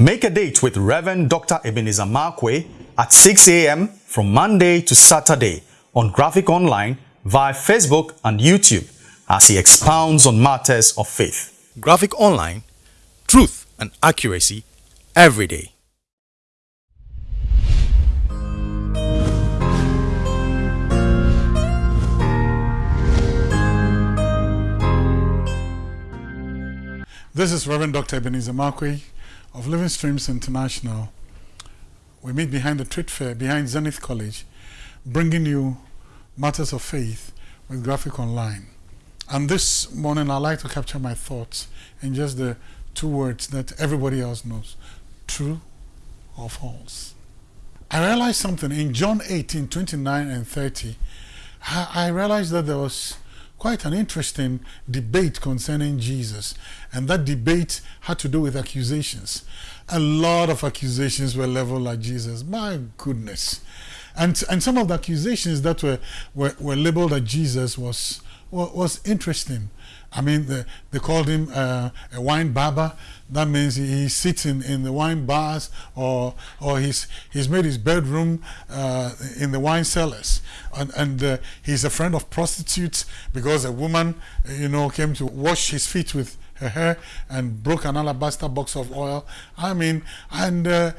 Make a date with Reverend Dr. Ebenezer Markwei at 6 a.m. from Monday to Saturday on Graphic Online via Facebook and YouTube as he expounds on matters of faith. Graphic Online, truth and accuracy every day. This is Reverend Dr. Ebenezer Markwei of Living Streams International. We meet behind the trade fair, behind Zenith College, bringing you matters of faith with Graphic Online. And this morning, I'd like to capture my thoughts in just the two words that everybody else knows true or false. I realized something in John 18 29 and 30. I realized that there was quite an interesting debate concerning Jesus. And that debate had to do with accusations. A lot of accusations were leveled at Jesus. My goodness. And, and some of the accusations that were, were, were labeled at Jesus was, was interesting. I mean, the, they called him uh, a wine bibber. That means he, he, sits in, in the wine bars or, or he's, he's made his bedroom uh, in the wine cellars. And, and uh, he's a friend of prostitutes because a woman, you know, came to wash his feet with her hair and broke an alabaster box of oil. I mean, and uh,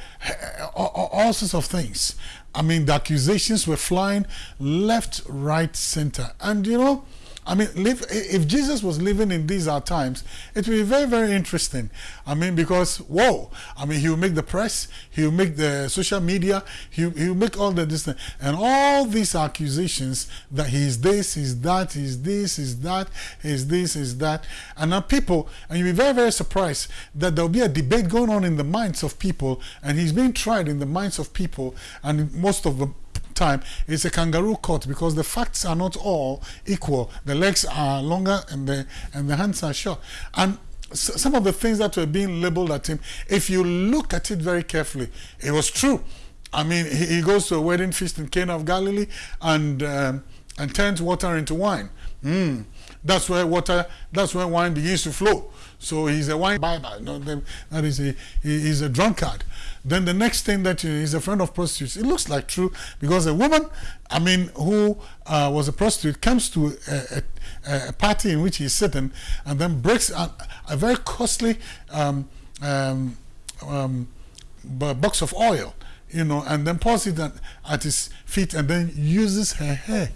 all, all sorts of things. I mean, the accusations were flying left, right, center. And, you know, I mean, live, if Jesus was living in these our times, it would be very, very interesting. I mean, because, whoa, I mean, he will make the press, he will make the social media, he, he will make all the this. And all these accusations that he's this, he's that, he's this, he's that, he's this, he's that. And now people, and you'll be very, very surprised that there'll be a debate going on in the minds of people, and he's being tried in the minds of people, and most of the time, it's a kangaroo court because the facts are not all equal. The legs are longer and the, and the hands are short. And some of the things that were being labeled at him, if you look at it very carefully, it was true. I mean, he, he goes to a wedding feast in Cana of Galilee and, um, and turns water into wine. Mm. That's where water, that's where wine begins to flow. So he's a wine. You know, that is a, he's a drunkard. Then the next thing that he's a friend of prostitutes. It looks like true because a woman, I mean, who uh, was a prostitute comes to a, a, a, party in which he's sitting and then breaks a, a very costly um, um, um, box of oil, you know, and then pours it at his feet and then uses her hair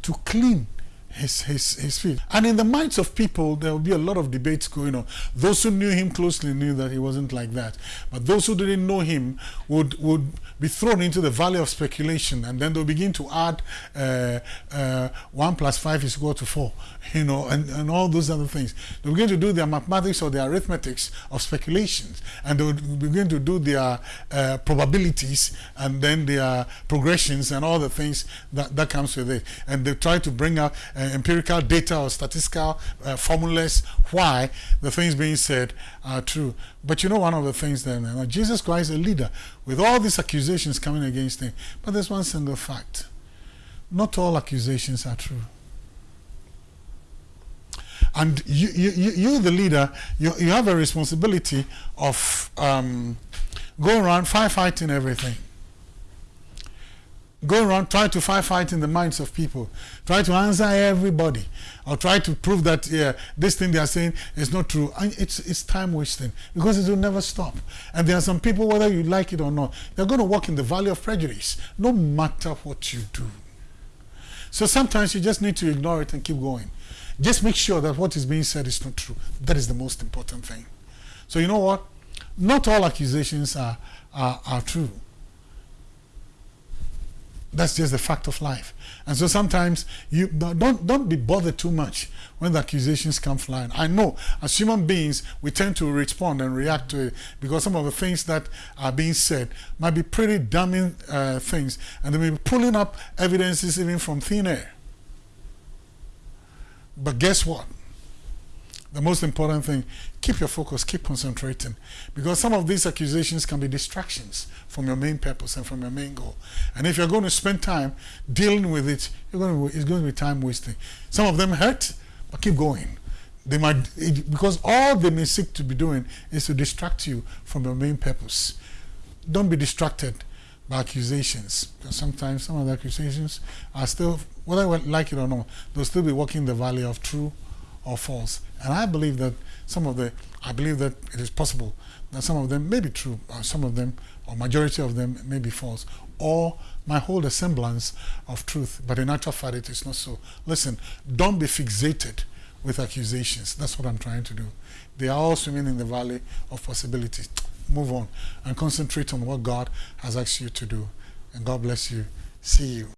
to clean his, his, his feet. And in the minds of people, there will be a lot of debates going on. Those who knew him closely knew that he wasn't like that. But those who didn't know him would, would be thrown into the valley of speculation and then they'll begin to add uh, uh, 1 plus 5 is equal to 4, you know, and, and all those other things. They'll begin to do their mathematics or their arithmetics of speculations and they'll begin to do their uh, probabilities and then their progressions and all the things that, that comes with it. And they try to bring out uh, empirical data or statistical uh, formulas why the things being said are true. But you know one of the things then, you know, Jesus Christ is a leader with all these accusations coming against him. But there's one single fact. Not all accusations are true. And you, you, you the leader, you, you have a responsibility of um, going around firefighting everything go around try to firefight in the minds of people. Try to answer everybody or try to prove that yeah this thing they are saying is not true. And it's it's time wasting because it will never stop. And there are some people whether you like it or not they're going to walk in the valley of prejudice no matter what you do. So sometimes you just need to ignore it and keep going. Just make sure that what is being said is not true. That is the most important thing. So you know what? Not all accusations are are, are true that's just the fact of life. And so sometimes you don't don't be bothered too much when the accusations come flying. I know as human beings we tend to respond and react to it because some of the things that are being said might be pretty damning uh, things and they may be pulling up evidences even from thin air. But guess what? The most important thing, keep your focus, keep concentrating. Because some of these accusations can be distractions from your main purpose and from your main goal. And if you're going to spend time dealing with it, going to, it's going to be time wasting. Some of them hurt, but keep going. they might it, because all they may seek to be doing is to distract you from your main purpose. Don't be distracted by accusations because sometimes some of the accusations are still whether we like it or not they'll still be walking the valley of true or false and i believe that some of the i believe that it is possible that some of them may be true or some of them or majority of them may be false or might hold a semblance of truth but in actual fact it is not so listen don't be fixated with accusations that's what i'm trying to do they are all swimming in the valley of possibilities move on and concentrate on what God has asked you to do. And God bless you. See you.